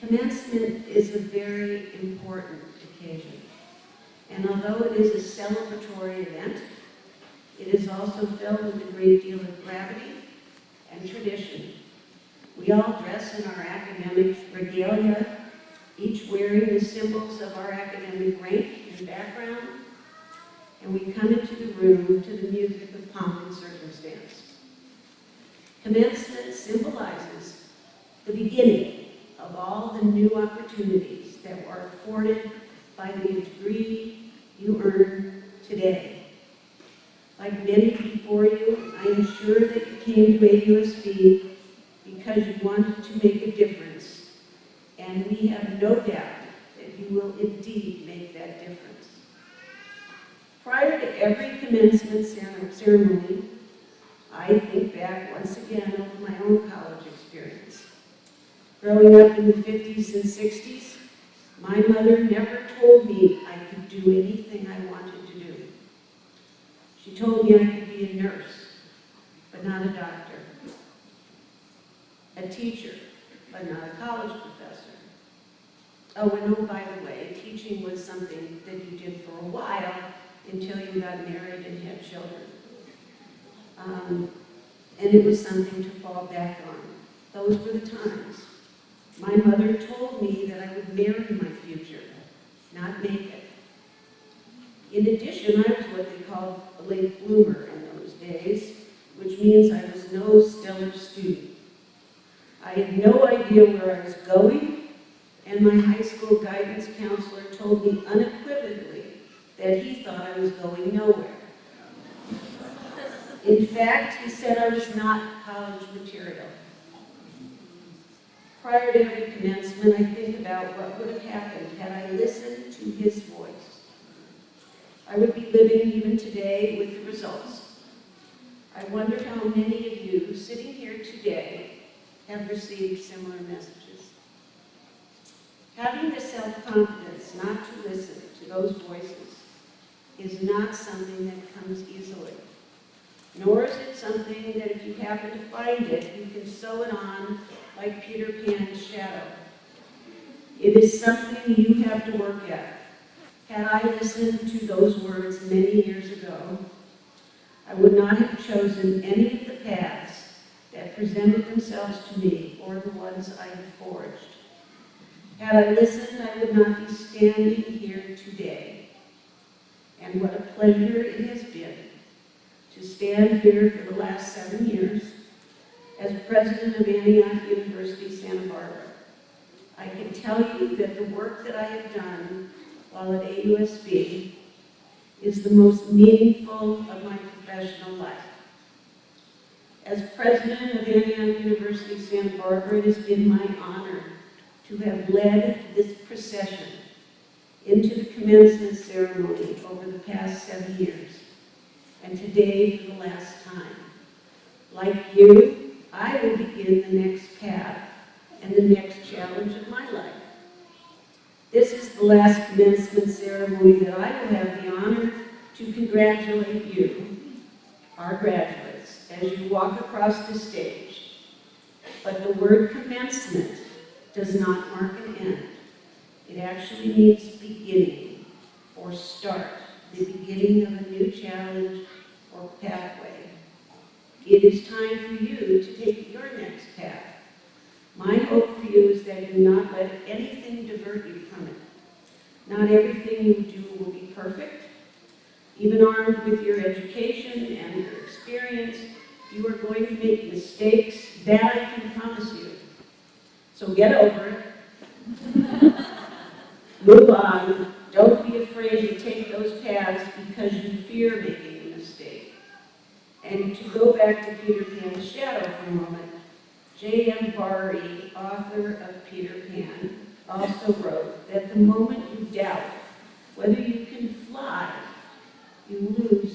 Commencement is a very important occasion. And although it is a celebratory event, it is also filled with a great deal of gravity and tradition. We all dress in our academic regalia, each wearing the symbols of our academic rank and background, and we come into the room to the music of pomp and circumstance. Commencement symbolizes the beginning of all the new opportunities that are afforded by the degree you earn today. Like many before you, I am sure that you came to AUSB because you wanted to make a difference, and we have no doubt that you will indeed make that difference. Prior to every commencement ceremony, I think back once again over my own college experience. Growing up in the 50s and 60s, my mother never told me I could do anything I wanted to do. She told me I could be a nurse, but not a doctor. A teacher, but not a college professor. Oh, and oh, by the way, teaching was something that you did for a while until you got married and had children. Um, and it was something to fall back on. Those were the times. My mother told me that I would marry my future, not make it. In addition, I was what they called a late bloomer in those days, which means I was no stellar student. I had no idea where I was going, and my high school guidance counselor told me unequivocally that he thought I was going nowhere. In fact, he said I was not college material. Prior to commencement, I think about what would have happened had I listened to his voice. I would be living even today with the results. I wonder how many of you sitting here today have received similar messages. Having the self-confidence not to listen to those voices is not something that comes easily. Nor is it something that if you happen to find it, you can sew it on like Peter Pan's shadow. It is something you have to work at. Had I listened to those words many years ago, I would not have chosen any of the paths that presented themselves to me or the ones I have forged. Had I listened, I would not be standing here today. And what a pleasure it has been to stand here for the last seven years as president of Antioch University, Santa Barbara. I can tell you that the work that I have done while at AUSB is the most meaningful of my professional life. As president of Antioch University, Santa Barbara, it has been my honor to have led this procession into the commencement ceremony over the past seven years, and today for the last time. Like you, I will begin the next path and the next challenge of my life. This is the last commencement ceremony that I will have the honor to congratulate you, our graduates, as you walk across the stage. But the word commencement does not mark an end. It actually means beginning or start, the beginning of a new challenge or pathway. It is time for you to take your next path. My hope for you is that you not let anything divert you from it. Not everything you do will be perfect. Even armed with your education and your experience, you are going to make mistakes, that I can promise you. So get over it. Move on. Don't be afraid to take those paths because you fear making a mistake. And to go back to Peter Pan's shadow for a moment, J.M. Barrie, author of Peter Pan, also wrote that the moment doubt. Whether you can fly, you lose